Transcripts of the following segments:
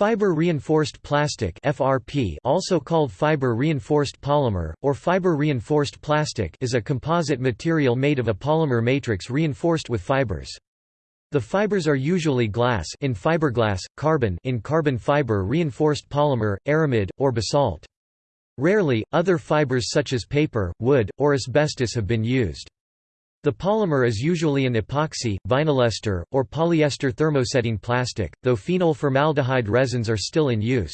Fiber-reinforced plastic (FRP), also called fiber-reinforced polymer or fiber-reinforced plastic, is a composite material made of a polymer matrix reinforced with fibers. The fibers are usually glass in fiberglass, carbon in carbon fiber reinforced polymer, aramid, or basalt. Rarely, other fibers such as paper, wood, or asbestos have been used. The polymer is usually an epoxy, vinylester, or polyester thermosetting plastic, though phenol formaldehyde resins are still in use.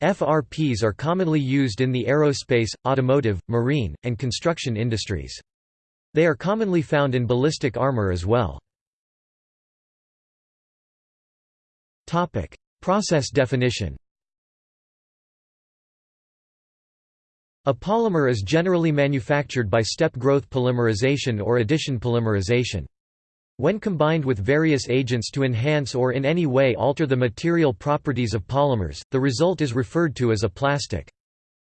FRPs are commonly used in the aerospace, automotive, marine, and construction industries. They are commonly found in ballistic armor as well. Process definition A polymer is generally manufactured by step growth polymerization or addition polymerization. When combined with various agents to enhance or in any way alter the material properties of polymers, the result is referred to as a plastic.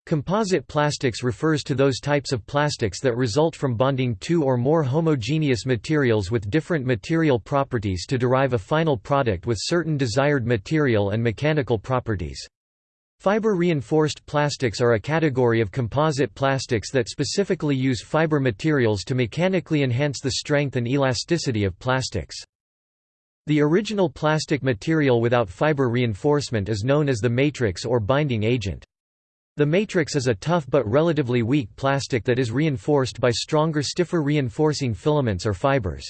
Composite plastics refers to those types of plastics that result from bonding two or more homogeneous materials with different material properties to derive a final product with certain desired material and mechanical properties. Fiber-reinforced plastics are a category of composite plastics that specifically use fiber materials to mechanically enhance the strength and elasticity of plastics. The original plastic material without fiber reinforcement is known as the matrix or binding agent. The matrix is a tough but relatively weak plastic that is reinforced by stronger stiffer reinforcing filaments or fibers.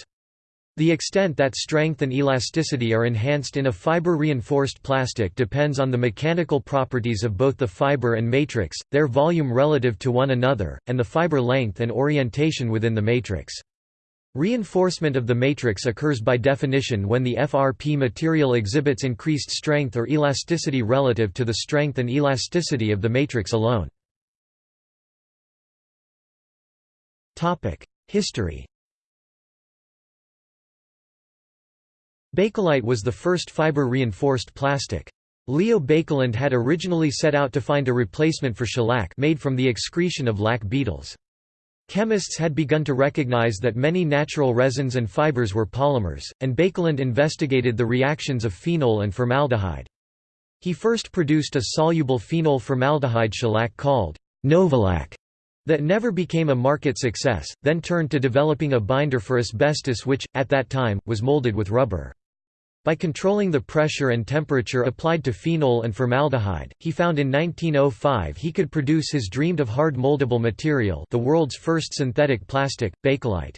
The extent that strength and elasticity are enhanced in a fiber-reinforced plastic depends on the mechanical properties of both the fiber and matrix, their volume relative to one another, and the fiber length and orientation within the matrix. Reinforcement of the matrix occurs by definition when the FRP material exhibits increased strength or elasticity relative to the strength and elasticity of the matrix alone. History Bakelite was the first fiber-reinforced plastic. Leo Baekeland had originally set out to find a replacement for shellac made from the excretion of lac beetles. Chemists had begun to recognize that many natural resins and fibers were polymers, and Baekeland investigated the reactions of phenol and formaldehyde. He first produced a soluble phenol formaldehyde shellac called Novolac that never became a market success, then turned to developing a binder for asbestos which, at that time, was molded with rubber. By controlling the pressure and temperature applied to phenol and formaldehyde, he found in 1905 he could produce his dreamed of hard moldable material the world's first synthetic plastic, Bakelite.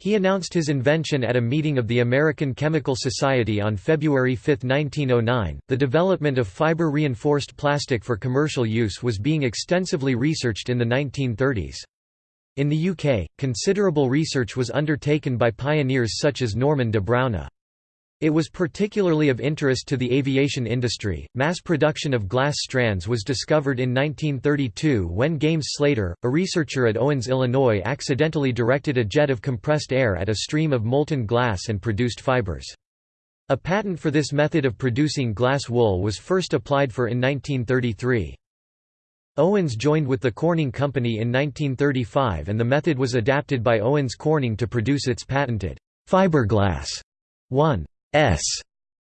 He announced his invention at a meeting of the American Chemical Society on February 5, 1909. The development of fiber reinforced plastic for commercial use was being extensively researched in the 1930s. In the UK, considerable research was undertaken by pioneers such as Norman de Bruyne. It was particularly of interest to the aviation industry. Mass production of glass strands was discovered in 1932 when Games Slayter, a researcher at Owens, Illinois, accidentally directed a jet of compressed air at a stream of molten glass and produced fibers. A patent for this method of producing glass wool was first applied for in 1933. Owens joined with the Corning Company in 1935 and the method was adapted by Owens Corning to produce its patented fiberglass 1.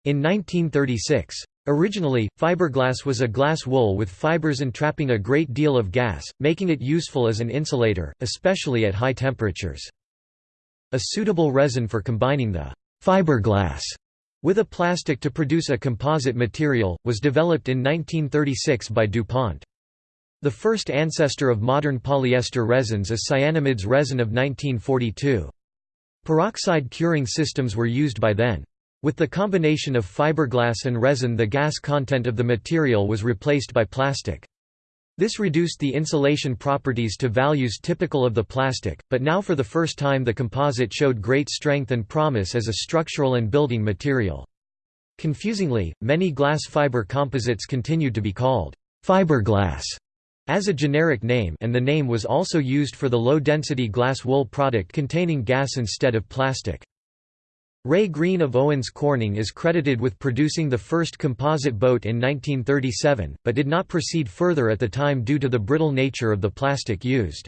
In 1936. Originally, fiberglass was a glass wool with fibers entrapping a great deal of gas, making it useful as an insulator, especially at high temperatures. A suitable resin for combining the fiberglass with a plastic to produce a composite material, was developed in 1936 by DuPont. The first ancestor of modern polyester resins is Cyanamid's resin of 1942. Peroxide curing systems were used by then. With the combination of fiberglass and resin the gas content of the material was replaced by plastic. This reduced the insulation properties to values typical of the plastic, but now for the first time the composite showed great strength and promise as a structural and building material. Confusingly, many glass fiber composites continued to be called fiberglass as a generic name and the name was also used for the low-density glass wool product containing gas instead of plastic. Ray Green of Owens Corning is credited with producing the first composite boat in 1937, but did not proceed further at the time due to the brittle nature of the plastic used.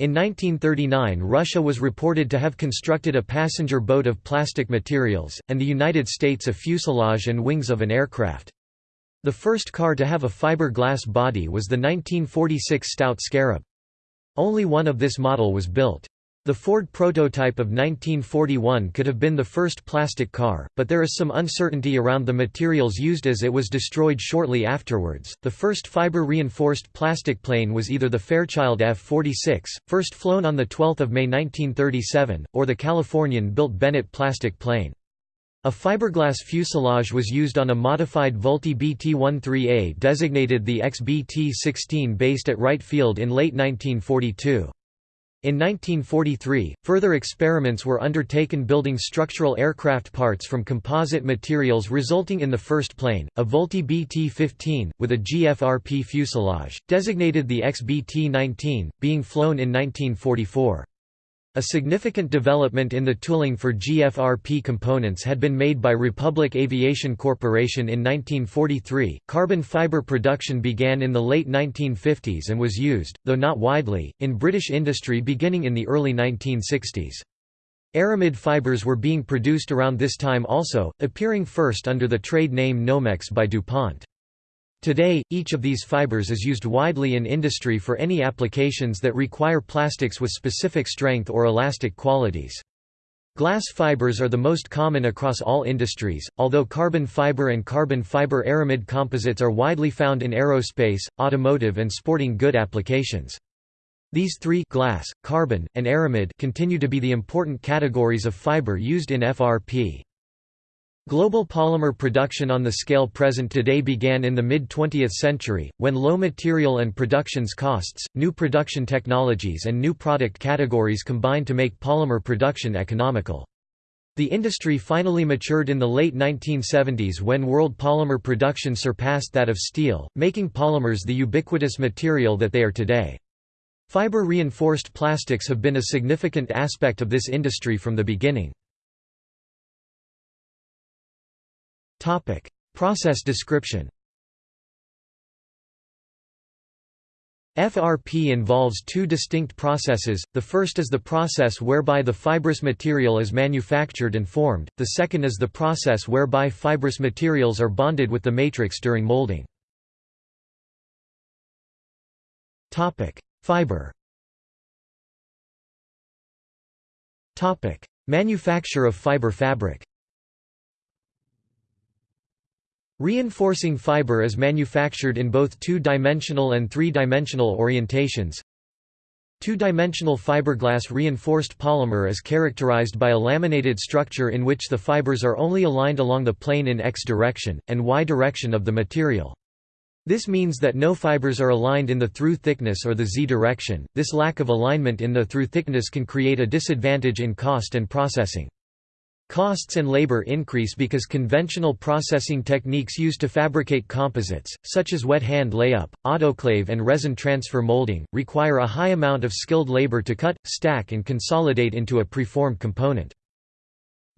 In 1939 Russia was reported to have constructed a passenger boat of plastic materials, and the United States a fuselage and wings of an aircraft. The first car to have a fiberglass body was the 1946 Stout Scarab. Only one of this model was built. The Ford prototype of 1941 could have been the first plastic car, but there is some uncertainty around the materials used as it was destroyed shortly afterwards. The first fiber reinforced plastic plane was either the Fairchild F 46, first flown on 12 May 1937, or the Californian built Bennett plastic plane. A fiberglass fuselage was used on a modified Vultee BT-13A designated the XBT-16 based at Wright Field in late 1942. In 1943, further experiments were undertaken building structural aircraft parts from composite materials resulting in the first plane, a Vultee BT-15, with a GFRP fuselage, designated the XBT-19, being flown in 1944. A significant development in the tooling for GFRP components had been made by Republic Aviation Corporation in 1943. Carbon fiber production began in the late 1950s and was used, though not widely, in British industry beginning in the early 1960s. Aramid fibers were being produced around this time also, appearing first under the trade name Nomex by DuPont. Today, each of these fibers is used widely in industry for any applications that require plastics with specific strength or elastic qualities. Glass fibers are the most common across all industries, although carbon fiber and carbon fiber aramid composites are widely found in aerospace, automotive and sporting good applications. These three glass, carbon, and aramid continue to be the important categories of fiber used in FRP. Global polymer production on the scale present today began in the mid-20th century, when low material and productions costs, new production technologies and new product categories combined to make polymer production economical. The industry finally matured in the late 1970s when world polymer production surpassed that of steel, making polymers the ubiquitous material that they are today. Fiber-reinforced plastics have been a significant aspect of this industry from the beginning. Process description. FRP involves two distinct processes, the first is the process whereby the fibrous material is manufactured and formed, the second is the process whereby fibrous materials are bonded with the matrix during molding. Fiber Manufacture of fiber fabric Reinforcing fiber is manufactured in both two-dimensional and three-dimensional orientations. Two-dimensional fiberglass reinforced polymer is characterized by a laminated structure in which the fibers are only aligned along the plane in x direction, and y direction of the material. This means that no fibers are aligned in the through thickness or the z direction. This lack of alignment in the through thickness can create a disadvantage in cost and processing. Costs and labor increase because conventional processing techniques used to fabricate composites, such as wet hand layup, autoclave and resin transfer molding, require a high amount of skilled labor to cut, stack and consolidate into a preformed component.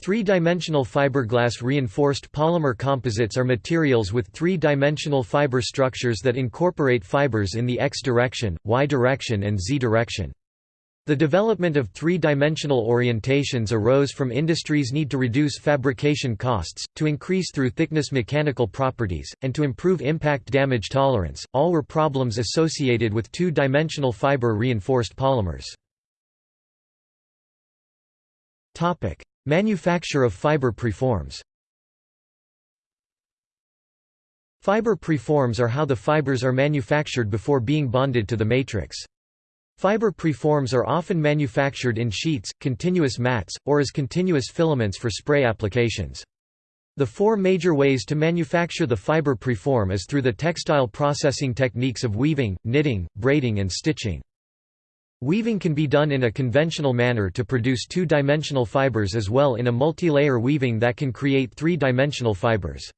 Three-dimensional fiberglass reinforced polymer composites are materials with three-dimensional fiber structures that incorporate fibers in the x direction, y direction and z direction. The development of three-dimensional orientations arose from industry's need to reduce fabrication costs, to increase through thickness mechanical properties, and to improve impact damage tolerance, all were problems associated with two-dimensional fiber-reinforced polymers. Manufacture of fiber preforms Fiber preforms are how the fibers are manufactured before being bonded to the matrix. Fiber preforms are often manufactured in sheets, continuous mats, or as continuous filaments for spray applications. The four major ways to manufacture the fiber preform is through the textile processing techniques of weaving, knitting, braiding and stitching. Weaving can be done in a conventional manner to produce two-dimensional fibers as well in a multi-layer weaving that can create three-dimensional fibers.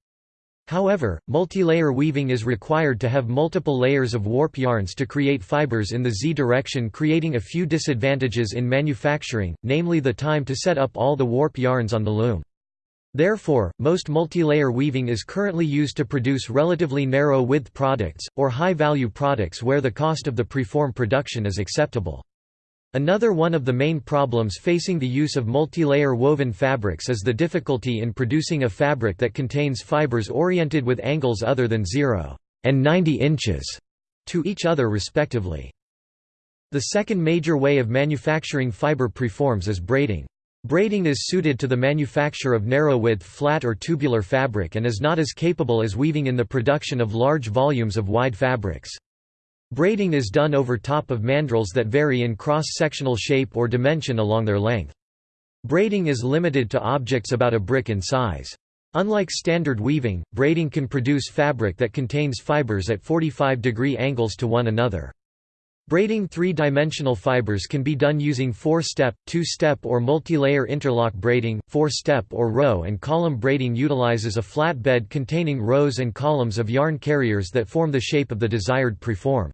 However, multi-layer weaving is required to have multiple layers of warp yarns to create fibers in the Z direction creating a few disadvantages in manufacturing, namely the time to set up all the warp yarns on the loom. Therefore, most multi-layer weaving is currently used to produce relatively narrow-width products, or high-value products where the cost of the preform production is acceptable. Another one of the main problems facing the use of multi-layer woven fabrics is the difficulty in producing a fabric that contains fibers oriented with angles other than 0 and 90 inches to each other respectively. The second major way of manufacturing fiber preforms is braiding. Braiding is suited to the manufacture of narrow-width flat or tubular fabric and is not as capable as weaving in the production of large volumes of wide fabrics. Braiding is done over top of mandrels that vary in cross-sectional shape or dimension along their length. Braiding is limited to objects about a brick in size. Unlike standard weaving, braiding can produce fabric that contains fibers at 45 degree angles to one another. Braiding three-dimensional fibers can be done using four-step, two-step or multi-layer interlock braiding. Four-step or row and column braiding utilizes a flat bed containing rows and columns of yarn carriers that form the shape of the desired preform.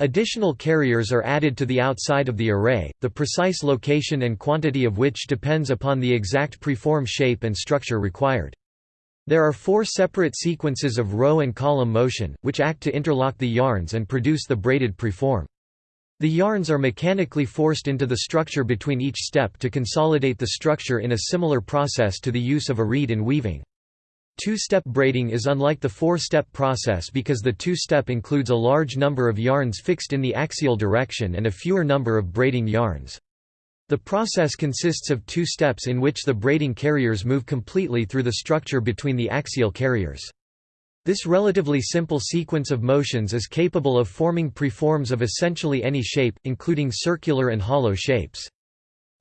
Additional carriers are added to the outside of the array, the precise location and quantity of which depends upon the exact preform shape and structure required. There are four separate sequences of row and column motion, which act to interlock the yarns and produce the braided preform. The yarns are mechanically forced into the structure between each step to consolidate the structure in a similar process to the use of a reed in weaving. Two-step braiding is unlike the four-step process because the two-step includes a large number of yarns fixed in the axial direction and a fewer number of braiding yarns. The process consists of two steps in which the braiding carriers move completely through the structure between the axial carriers. This relatively simple sequence of motions is capable of forming preforms of essentially any shape, including circular and hollow shapes.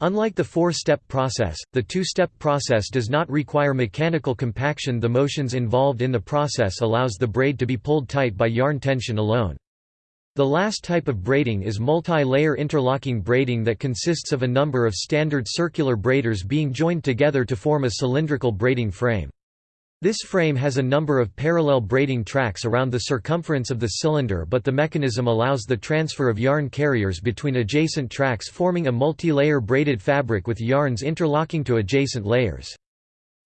Unlike the four-step process, the two-step process does not require mechanical compaction the motions involved in the process allows the braid to be pulled tight by yarn tension alone. The last type of braiding is multi-layer interlocking braiding that consists of a number of standard circular braiders being joined together to form a cylindrical braiding frame. This frame has a number of parallel braiding tracks around the circumference of the cylinder but the mechanism allows the transfer of yarn carriers between adjacent tracks forming a multi-layer braided fabric with yarns interlocking to adjacent layers.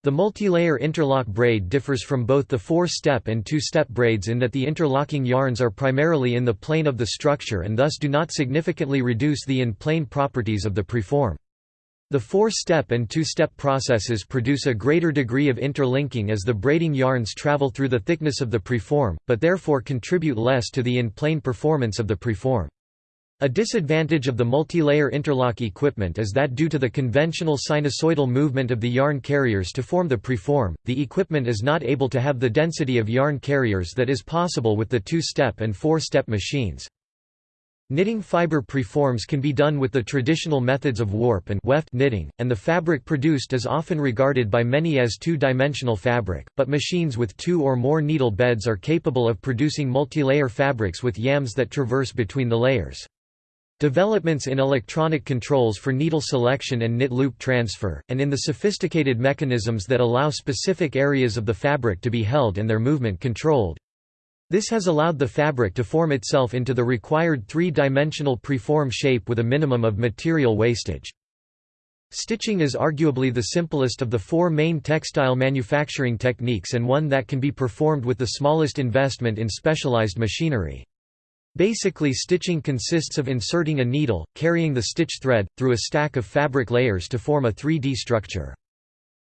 The multi-layer interlock braid differs from both the four-step and two-step braids in that the interlocking yarns are primarily in the plane of the structure and thus do not significantly reduce the in-plane properties of the preform. The four-step and two-step processes produce a greater degree of interlinking as the braiding yarns travel through the thickness of the preform, but therefore contribute less to the in-plane performance of the preform. A disadvantage of the multi-layer interlock equipment is that due to the conventional sinusoidal movement of the yarn carriers to form the preform, the equipment is not able to have the density of yarn carriers that is possible with the two-step and four-step machines. Knitting fiber preforms can be done with the traditional methods of warp and weft knitting, and the fabric produced is often regarded by many as two-dimensional fabric, but machines with two or more needle beds are capable of producing multi-layer fabrics with yarns that traverse between the layers. Developments in electronic controls for needle selection and knit loop transfer, and in the sophisticated mechanisms that allow specific areas of the fabric to be held and their movement controlled, this has allowed the fabric to form itself into the required three-dimensional preform shape with a minimum of material wastage. Stitching is arguably the simplest of the four main textile manufacturing techniques and one that can be performed with the smallest investment in specialized machinery. Basically stitching consists of inserting a needle, carrying the stitch thread, through a stack of fabric layers to form a 3D structure.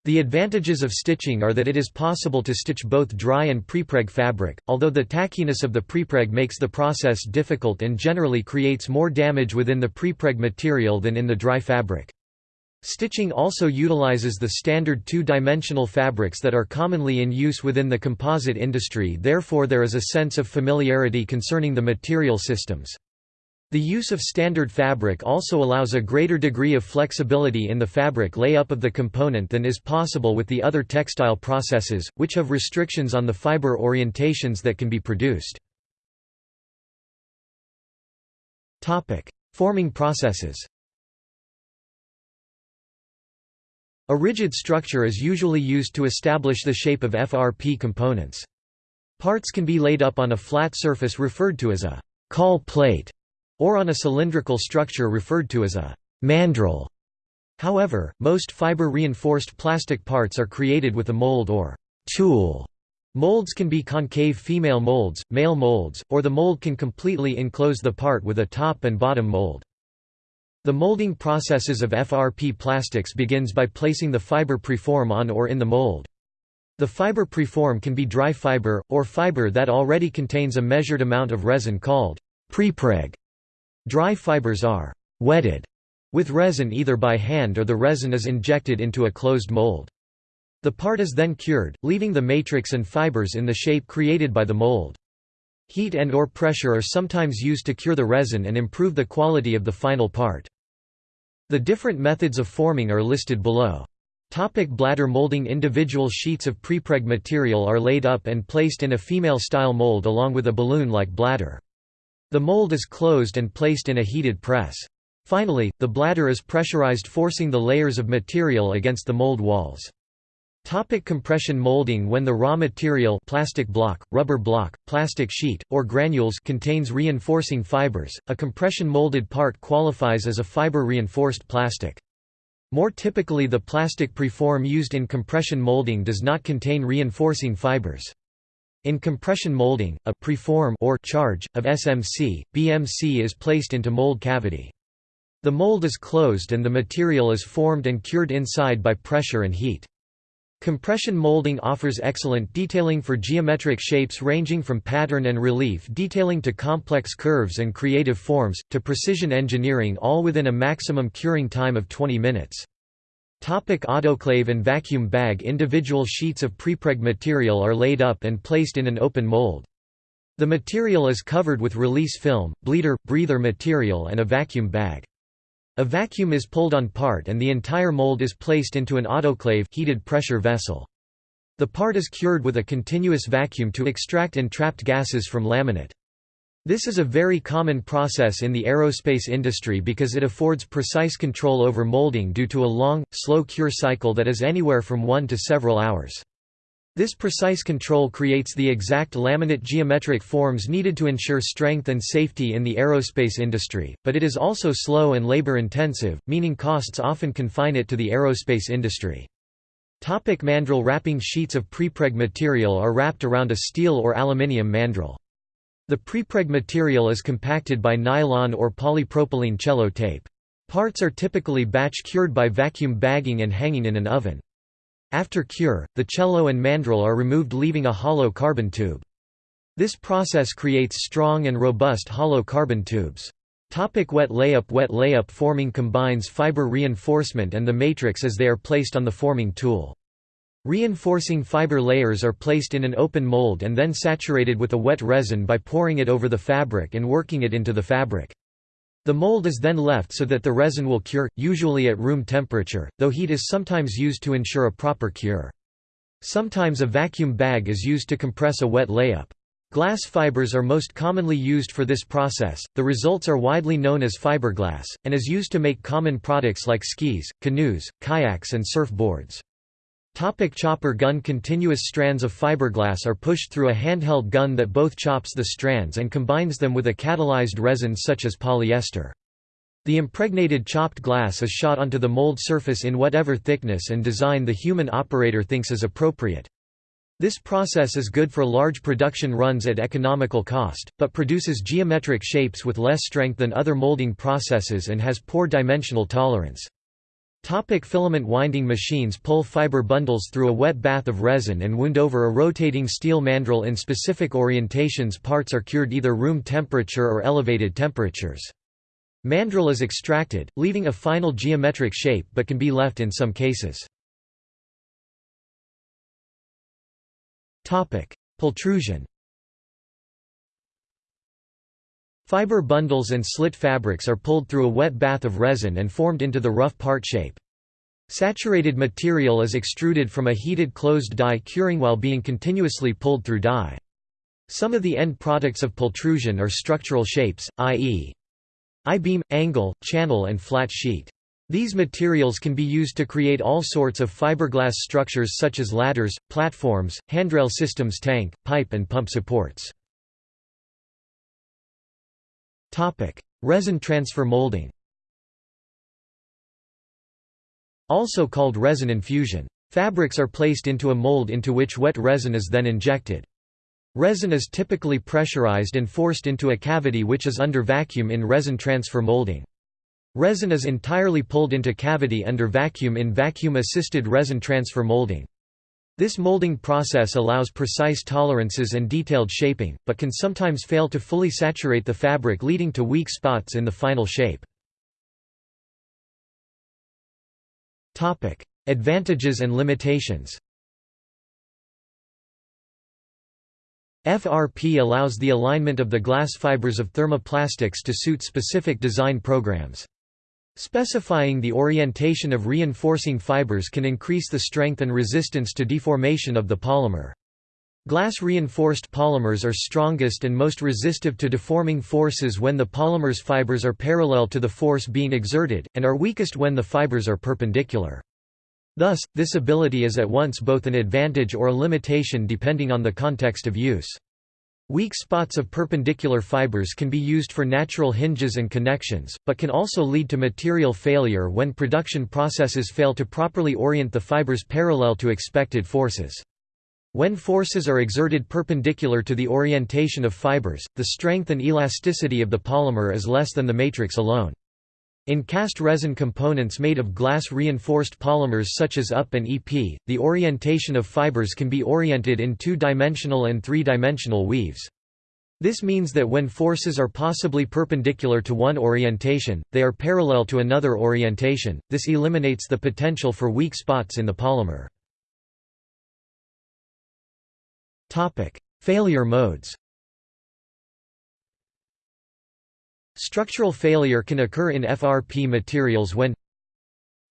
The advantages of stitching are that it is possible to stitch both dry and prepreg fabric, although the tackiness of the prepreg makes the process difficult and generally creates more damage within the prepreg material than in the dry fabric. Stitching also utilizes the standard two-dimensional fabrics that are commonly in use within the composite industry therefore there is a sense of familiarity concerning the material systems. The use of standard fabric also allows a greater degree of flexibility in the fabric layup of the component than is possible with the other textile processes, which have restrictions on the fiber orientations that can be produced. Forming processes A rigid structure is usually used to establish the shape of FRP components. Parts can be laid up on a flat surface referred to as a caul plate or on a cylindrical structure referred to as a mandrel. However, most fiber-reinforced plastic parts are created with a mold or tool. Molds can be concave female molds, male molds, or the mold can completely enclose the part with a top and bottom mold. The molding processes of FRP plastics begins by placing the fiber preform on or in the mold. The fiber preform can be dry fiber, or fiber that already contains a measured amount of resin called prepreg. Dry fibers are wetted with resin either by hand or the resin is injected into a closed mold. The part is then cured, leaving the matrix and fibers in the shape created by the mold. Heat and or pressure are sometimes used to cure the resin and improve the quality of the final part. The different methods of forming are listed below. Topic bladder molding Individual sheets of prepreg material are laid up and placed in a female-style mold along with a balloon-like bladder. The mold is closed and placed in a heated press. Finally, the bladder is pressurized forcing the layers of material against the mold walls. Topic compression molding When the raw material plastic block, rubber block, plastic sheet, or granules contains reinforcing fibers, a compression molded part qualifies as a fiber-reinforced plastic. More typically the plastic preform used in compression molding does not contain reinforcing fibers. In compression molding, a preform or charge, of SMC, BMC is placed into mold cavity. The mold is closed and the material is formed and cured inside by pressure and heat. Compression molding offers excellent detailing for geometric shapes ranging from pattern and relief detailing to complex curves and creative forms, to precision engineering all within a maximum curing time of 20 minutes. Topic autoclave and vacuum bag Individual sheets of prepreg material are laid up and placed in an open mold. The material is covered with release film, bleeder, breather material and a vacuum bag. A vacuum is pulled on part and the entire mold is placed into an autoclave heated pressure vessel. The part is cured with a continuous vacuum to extract entrapped gases from laminate. This is a very common process in the aerospace industry because it affords precise control over molding due to a long, slow cure cycle that is anywhere from one to several hours. This precise control creates the exact laminate geometric forms needed to ensure strength and safety in the aerospace industry, but it is also slow and labor-intensive, meaning costs often confine it to the aerospace industry. Topic mandrel wrapping Sheets of prepreg material are wrapped around a steel or aluminium mandrel. The prepreg material is compacted by nylon or polypropylene cello tape. Parts are typically batch cured by vacuum bagging and hanging in an oven. After cure, the cello and mandrel are removed leaving a hollow carbon tube. This process creates strong and robust hollow carbon tubes. Topic wet layup Wet layup forming combines fiber reinforcement and the matrix as they are placed on the forming tool. Reinforcing fiber layers are placed in an open mold and then saturated with a wet resin by pouring it over the fabric and working it into the fabric. The mold is then left so that the resin will cure, usually at room temperature, though heat is sometimes used to ensure a proper cure. Sometimes a vacuum bag is used to compress a wet layup. Glass fibers are most commonly used for this process, the results are widely known as fiberglass, and is used to make common products like skis, canoes, kayaks and surfboards. Topic chopper gun Continuous strands of fiberglass are pushed through a handheld gun that both chops the strands and combines them with a catalyzed resin such as polyester. The impregnated chopped glass is shot onto the mold surface in whatever thickness and design the human operator thinks is appropriate. This process is good for large production runs at economical cost, but produces geometric shapes with less strength than other molding processes and has poor dimensional tolerance. Topic filament winding machines pull fiber bundles through a wet bath of resin and wound over a rotating steel mandrel in specific orientations parts are cured either room temperature or elevated temperatures. Mandrel is extracted, leaving a final geometric shape but can be left in some cases. Pultrusion Fiber bundles and slit fabrics are pulled through a wet bath of resin and formed into the rough part shape. Saturated material is extruded from a heated closed die curing while being continuously pulled through die. Some of the end products of pultrusion are structural shapes, i.e. I-beam, angle, channel and flat sheet. These materials can be used to create all sorts of fiberglass structures such as ladders, platforms, handrail systems tank, pipe and pump supports. Resin transfer molding Also called resin infusion. Fabrics are placed into a mold into which wet resin is then injected. Resin is typically pressurized and forced into a cavity which is under vacuum in resin transfer molding. Resin is entirely pulled into cavity under vacuum in vacuum-assisted resin transfer molding. This molding process allows precise tolerances and detailed shaping, but can sometimes fail to fully saturate the fabric leading to weak spots in the final shape. Advantages and limitations FRP allows the alignment of the glass fibers of thermoplastics to suit specific design programs. Specifying the orientation of reinforcing fibers can increase the strength and resistance to deformation of the polymer. Glass-reinforced polymers are strongest and most resistive to deforming forces when the polymer's fibers are parallel to the force being exerted, and are weakest when the fibers are perpendicular. Thus, this ability is at once both an advantage or a limitation depending on the context of use. Weak spots of perpendicular fibers can be used for natural hinges and connections, but can also lead to material failure when production processes fail to properly orient the fibers parallel to expected forces. When forces are exerted perpendicular to the orientation of fibers, the strength and elasticity of the polymer is less than the matrix alone. In cast resin components made of glass-reinforced polymers such as UP and EP, the orientation of fibers can be oriented in two-dimensional and three-dimensional weaves. This means that when forces are possibly perpendicular to one orientation, they are parallel to another orientation, this eliminates the potential for weak spots in the polymer. Failure modes Structural failure can occur in FRP materials when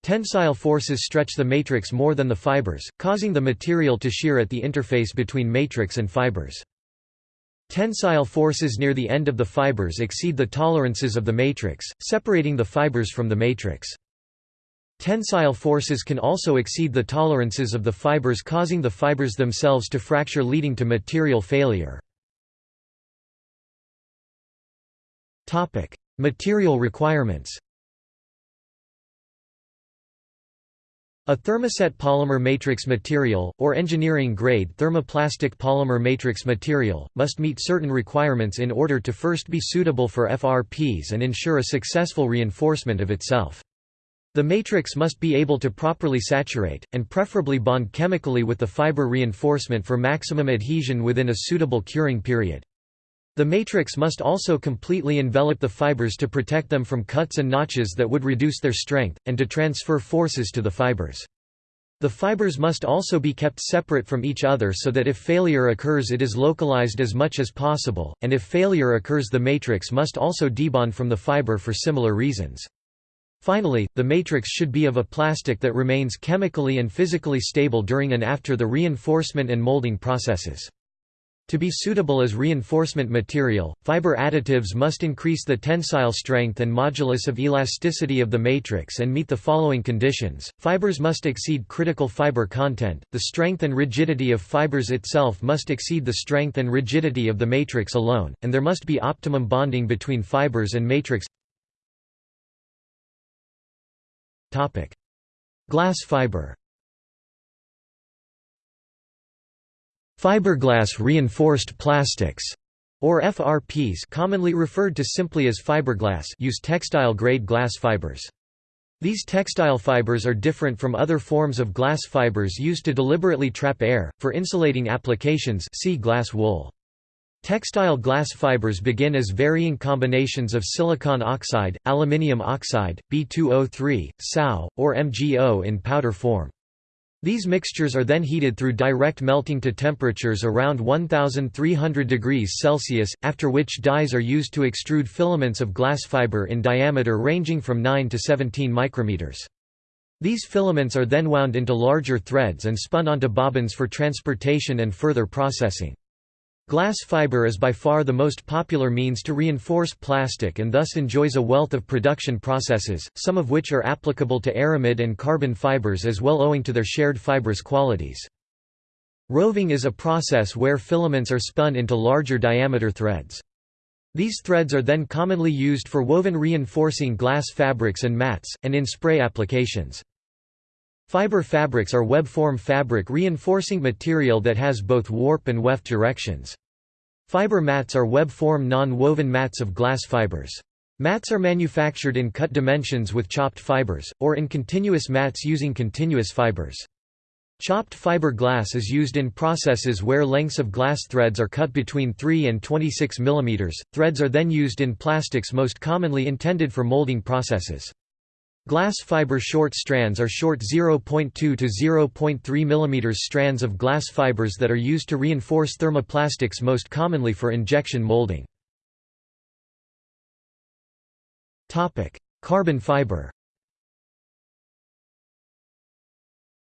Tensile forces stretch the matrix more than the fibers, causing the material to shear at the interface between matrix and fibers. Tensile forces near the end of the fibers exceed the tolerances of the matrix, separating the fibers from the matrix. Tensile forces can also exceed the tolerances of the fibers causing the fibers themselves to fracture leading to material failure. Topic: Material requirements. A thermoset polymer matrix material, or engineering-grade thermoplastic polymer matrix material, must meet certain requirements in order to first be suitable for FRPs and ensure a successful reinforcement of itself. The matrix must be able to properly saturate, and preferably bond chemically with the fiber reinforcement for maximum adhesion within a suitable curing period. The matrix must also completely envelop the fibers to protect them from cuts and notches that would reduce their strength, and to transfer forces to the fibers. The fibers must also be kept separate from each other so that if failure occurs it is localized as much as possible, and if failure occurs the matrix must also debond from the fiber for similar reasons. Finally, the matrix should be of a plastic that remains chemically and physically stable during and after the reinforcement and molding processes. To be suitable as reinforcement material, fiber additives must increase the tensile strength and modulus of elasticity of the matrix and meet the following conditions. Fibers must exceed critical fiber content, the strength and rigidity of fibers itself must exceed the strength and rigidity of the matrix alone, and there must be optimum bonding between fibers and matrix. Topic: Glass fiber Fiberglass reinforced plastics or FRPs commonly referred to simply as fiberglass use textile-grade glass fibers. These textile fibers are different from other forms of glass fibers used to deliberately trap air, for insulating applications see glass wool. Textile glass fibers begin as varying combinations of silicon oxide, aluminium oxide, B2O3, SAO, or MgO in powder form. These mixtures are then heated through direct melting to temperatures around 1300 degrees Celsius, after which dies are used to extrude filaments of glass fiber in diameter ranging from 9 to 17 micrometers. These filaments are then wound into larger threads and spun onto bobbins for transportation and further processing. Glass fiber is by far the most popular means to reinforce plastic and thus enjoys a wealth of production processes, some of which are applicable to aramid and carbon fibers as well owing to their shared fibrous qualities. Roving is a process where filaments are spun into larger diameter threads. These threads are then commonly used for woven reinforcing glass fabrics and mats, and in spray applications. Fiber fabrics are web-form fabric reinforcing material that has both warp and weft directions. Fiber mats are web-form non-woven mats of glass fibers. Mats are manufactured in cut dimensions with chopped fibers, or in continuous mats using continuous fibers. Chopped fiber glass is used in processes where lengths of glass threads are cut between 3 and 26 mm. Threads are then used in plastics most commonly intended for molding processes. Glass fiber short strands are short 0.2 to 0.3 mm strands of glass fibers that are used to reinforce thermoplastics most commonly for injection molding. Carbon fiber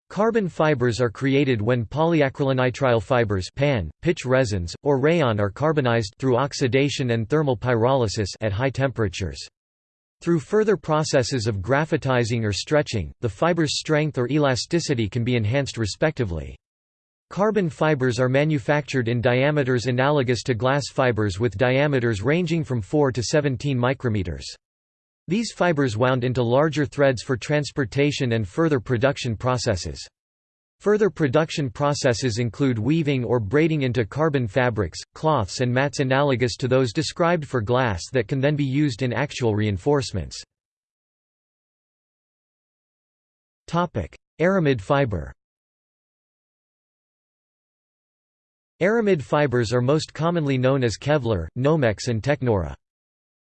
Carbon fibers are created when polyacrylonitrile fibers PAN, pitch resins, or rayon are carbonized through oxidation and thermal pyrolysis at high temperatures. Through further processes of graphitizing or stretching, the fiber's strength or elasticity can be enhanced respectively. Carbon fibers are manufactured in diameters analogous to glass fibers with diameters ranging from 4 to 17 micrometers. These fibers wound into larger threads for transportation and further production processes. Further production processes include weaving or braiding into carbon fabrics, cloths and mats analogous to those described for glass that can then be used in actual reinforcements. Aramid fiber Aramid fibers are most commonly known as Kevlar, Nomex and Technora.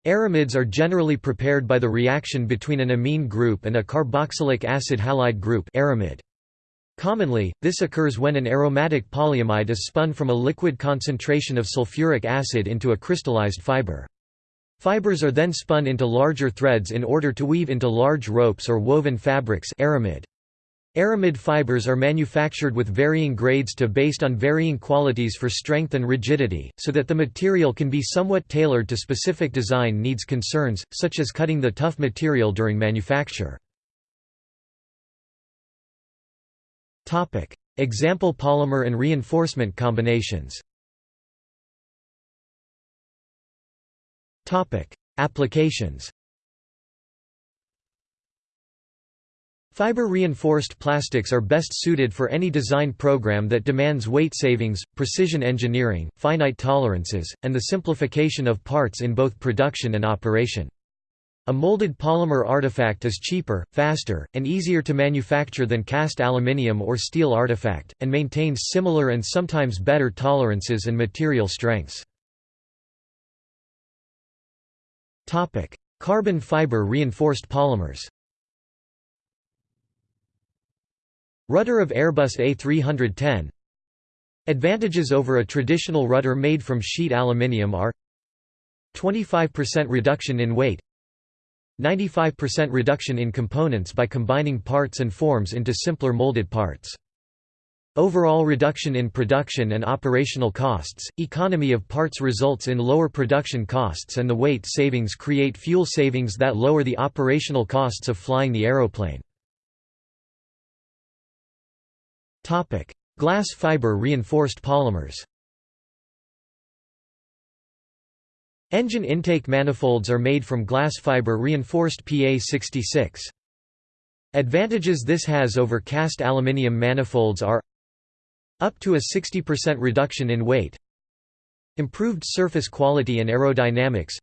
Aramids are generally prepared by the reaction between an amine group and a carboxylic acid halide group aramid. Commonly, this occurs when an aromatic polyamide is spun from a liquid concentration of sulfuric acid into a crystallized fiber. Fibers are then spun into larger threads in order to weave into large ropes or woven fabrics aramid. Aramid fibers are manufactured with varying grades to based on varying qualities for strength and rigidity, so that the material can be somewhat tailored to specific design needs concerns, such as cutting the tough material during manufacture. Example polymer and reinforcement combinations. Applications. Fiber-reinforced plastics are best suited for any design program that demands weight savings, precision engineering, finite tolerances, and the simplification of parts in both production and operation. A molded polymer artifact is cheaper, faster, and easier to manufacture than cast aluminium or steel artifact, and maintains similar and sometimes better tolerances and material strengths. Carbon fiber reinforced polymers Rudder of Airbus A310 Advantages over a traditional rudder made from sheet aluminium are 25% reduction in weight 95% reduction in components by combining parts and forms into simpler molded parts. Overall reduction in production and operational costs, economy of parts results in lower production costs and the weight savings create fuel savings that lower the operational costs of flying the aeroplane. Glass fiber reinforced polymers. Engine intake manifolds are made from glass fiber reinforced PA66. Advantages this has over cast aluminium manifolds are up to a 60% reduction in weight, improved surface quality and aerodynamics,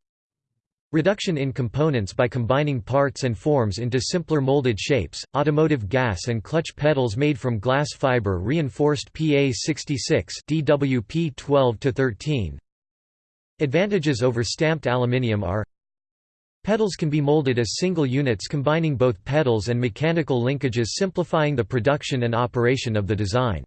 Reduction in components by combining parts and forms into simpler molded shapes, automotive gas and clutch pedals made from glass fiber reinforced PA66 DWP 12-13. Advantages over stamped aluminium are Pedals can be molded as single units combining both pedals and mechanical linkages simplifying the production and operation of the design.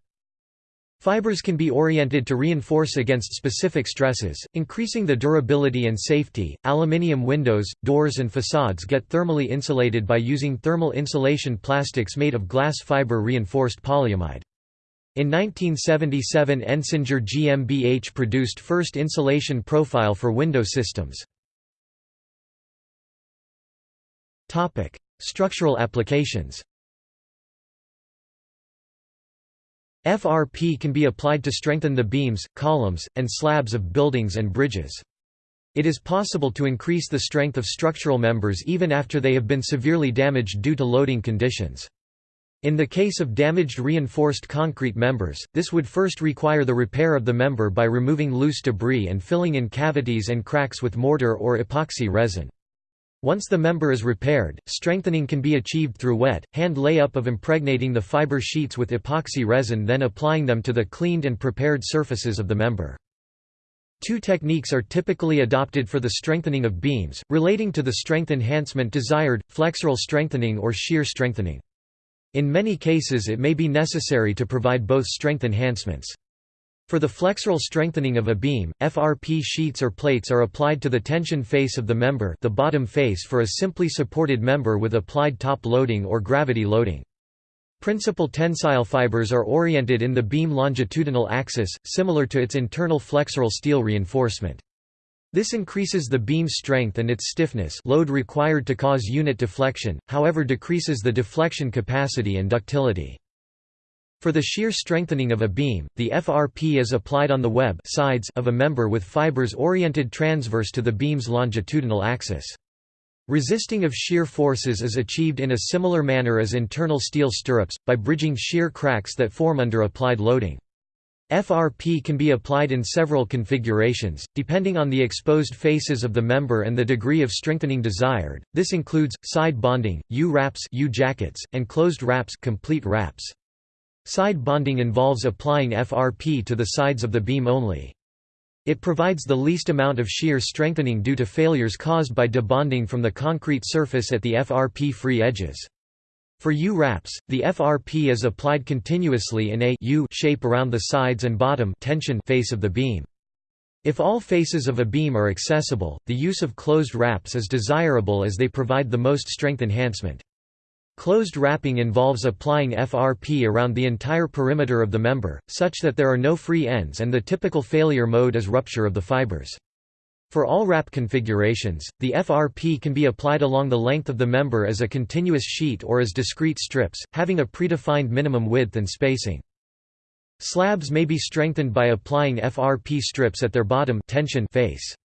Fibers can be oriented to reinforce against specific stresses, increasing the durability and safety. Aluminium windows, doors, and facades get thermally insulated by using thermal insulation plastics made of glass fiber reinforced polyamide. In 1977 Ensinger GmbH produced first insulation profile for window systems. Structural applications FRP can be applied to strengthen the beams, columns, and slabs of buildings and bridges. It is possible to increase the strength of structural members even after they have been severely damaged due to loading conditions. In the case of damaged reinforced concrete members, this would first require the repair of the member by removing loose debris and filling in cavities and cracks with mortar or epoxy resin. Once the member is repaired, strengthening can be achieved through wet, hand layup of impregnating the fiber sheets with epoxy resin then applying them to the cleaned and prepared surfaces of the member. Two techniques are typically adopted for the strengthening of beams, relating to the strength enhancement desired, flexural strengthening or shear strengthening. In many cases it may be necessary to provide both strength enhancements. For the flexural strengthening of a beam, FRP sheets or plates are applied to the tension face of the member the bottom face for a simply supported member with applied top loading or gravity loading. Principal tensile fibers are oriented in the beam longitudinal axis, similar to its internal flexural steel reinforcement. This increases the beam strength and its stiffness load required to cause unit deflection, however decreases the deflection capacity and ductility. For the shear strengthening of a beam, the FRP is applied on the web sides of a member with fibers oriented transverse to the beam's longitudinal axis. Resisting of shear forces is achieved in a similar manner as internal steel stirrups, by bridging shear cracks that form under applied loading. FRP can be applied in several configurations, depending on the exposed faces of the member and the degree of strengthening desired. This includes side bonding, U-wraps, U-jackets, and closed wraps, complete wraps. Side bonding involves applying FRP to the sides of the beam only. It provides the least amount of shear strengthening due to failures caused by debonding from the concrete surface at the FRP-free edges. For U-wraps, the FRP is applied continuously in a U shape around the sides and bottom tension face of the beam. If all faces of a beam are accessible, the use of closed wraps is desirable as they provide the most strength enhancement. Closed wrapping involves applying FRP around the entire perimeter of the member, such that there are no free ends and the typical failure mode is rupture of the fibers. For all wrap configurations, the FRP can be applied along the length of the member as a continuous sheet or as discrete strips, having a predefined minimum width and spacing. Slabs may be strengthened by applying FRP strips at their bottom tension face.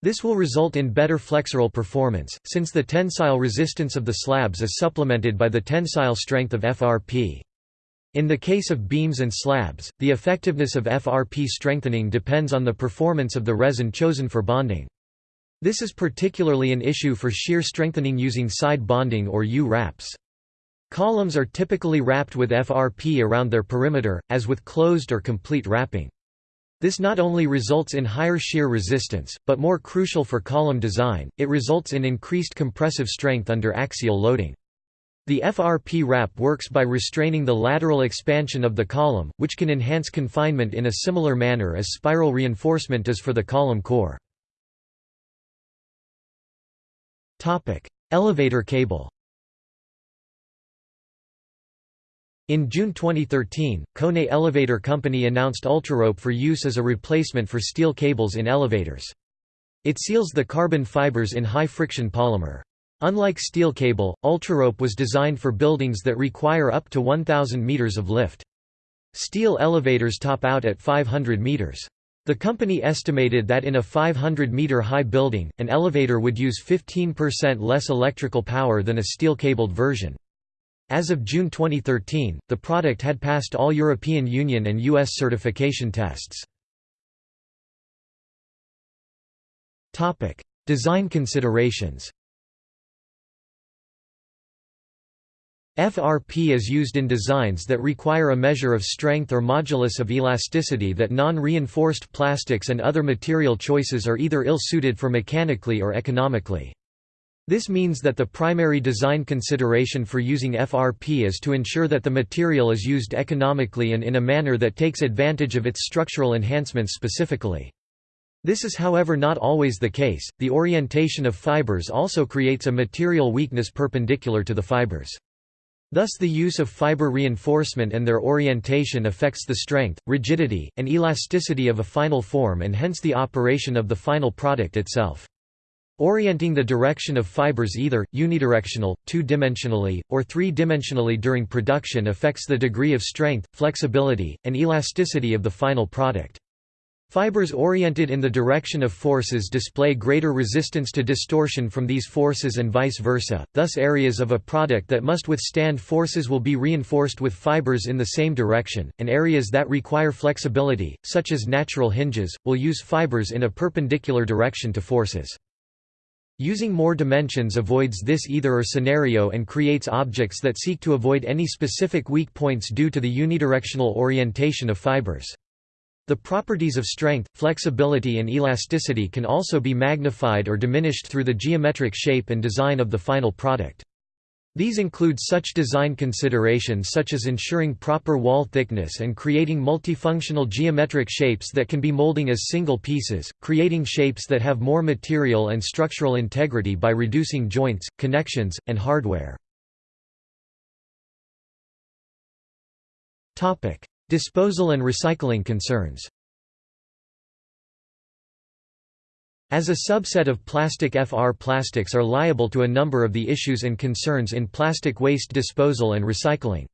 This will result in better flexural performance, since the tensile resistance of the slabs is supplemented by the tensile strength of FRP. In the case of beams and slabs, the effectiveness of FRP strengthening depends on the performance of the resin chosen for bonding. This is particularly an issue for shear strengthening using side bonding or U-wraps. Columns are typically wrapped with FRP around their perimeter, as with closed or complete wrapping. This not only results in higher shear resistance, but more crucial for column design, it results in increased compressive strength under axial loading. The FRP wrap works by restraining the lateral expansion of the column, which can enhance confinement in a similar manner as spiral reinforcement does for the column core. Elevator cable In June 2013, Kone Elevator Company announced Ultrarope for use as a replacement for steel cables in elevators. It seals the carbon fibers in high-friction polymer. Unlike steel cable, Ultrarope was designed for buildings that require up to 1,000 meters of lift. Steel elevators top out at 500 meters. The company estimated that in a 500-meter high building, an elevator would use 15% less electrical power than a steel-cabled version. As of June 2013, the product had passed all European Union and US certification tests. Design considerations FRP is used in designs that require a measure of strength or modulus of elasticity that non-reinforced plastics and other material choices are either ill-suited for mechanically or economically. This means that the primary design consideration for using FRP is to ensure that the material is used economically and in a manner that takes advantage of its structural enhancements specifically. This is however not always the case, the orientation of fibers also creates a material weakness perpendicular to the fibers. Thus the use of fiber reinforcement and their orientation affects the strength, rigidity, and elasticity of a final form and hence the operation of the final product itself. Orienting the direction of fibers either, unidirectional, two-dimensionally, or three-dimensionally during production affects the degree of strength, flexibility, and elasticity of the final product. Fibers oriented in the direction of forces display greater resistance to distortion from these forces and vice versa, thus areas of a product that must withstand forces will be reinforced with fibers in the same direction, and areas that require flexibility, such as natural hinges, will use fibers in a perpendicular direction to forces. Using more dimensions avoids this either-or scenario and creates objects that seek to avoid any specific weak points due to the unidirectional orientation of fibers. The properties of strength, flexibility and elasticity can also be magnified or diminished through the geometric shape and design of the final product. These include such design considerations such as ensuring proper wall thickness and creating multifunctional geometric shapes that can be molding as single pieces, creating shapes that have more material and structural integrity by reducing joints, connections, and hardware. Disposal and recycling concerns As a subset of plastic FR plastics are liable to a number of the issues and concerns in plastic waste disposal and recycling.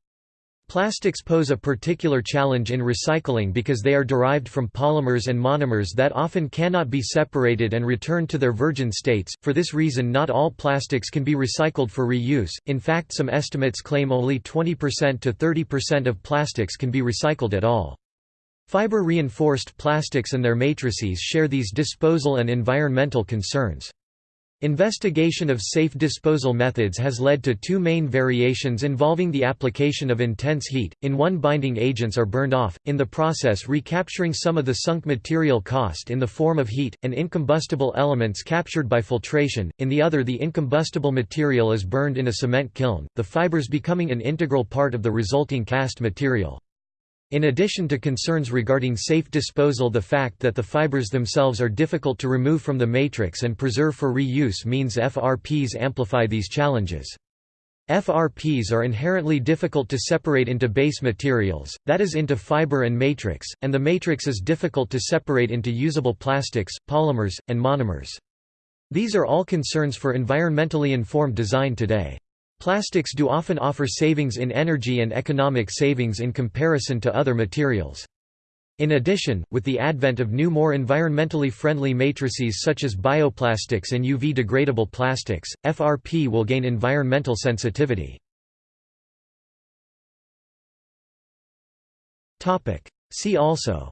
Plastics pose a particular challenge in recycling because they are derived from polymers and monomers that often cannot be separated and returned to their virgin states. For this reason, not all plastics can be recycled for reuse. In fact, some estimates claim only 20% to 30% of plastics can be recycled at all. Fiber-reinforced plastics and their matrices share these disposal and environmental concerns. Investigation of safe disposal methods has led to two main variations involving the application of intense heat, in one binding agents are burned off, in the process recapturing some of the sunk material cost in the form of heat, and incombustible elements captured by filtration, in the other the incombustible material is burned in a cement kiln, the fibers becoming an integral part of the resulting cast material. In addition to concerns regarding safe disposal the fact that the fibers themselves are difficult to remove from the matrix and preserve for reuse means FRPs amplify these challenges. FRPs are inherently difficult to separate into base materials, that is into fiber and matrix, and the matrix is difficult to separate into usable plastics, polymers, and monomers. These are all concerns for environmentally informed design today. Plastics do often offer savings in energy and economic savings in comparison to other materials. In addition, with the advent of new more environmentally friendly matrices such as bioplastics and UV-degradable plastics, FRP will gain environmental sensitivity. See also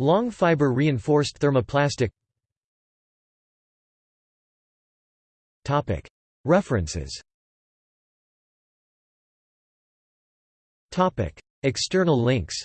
Long fiber reinforced thermoplastic References. External links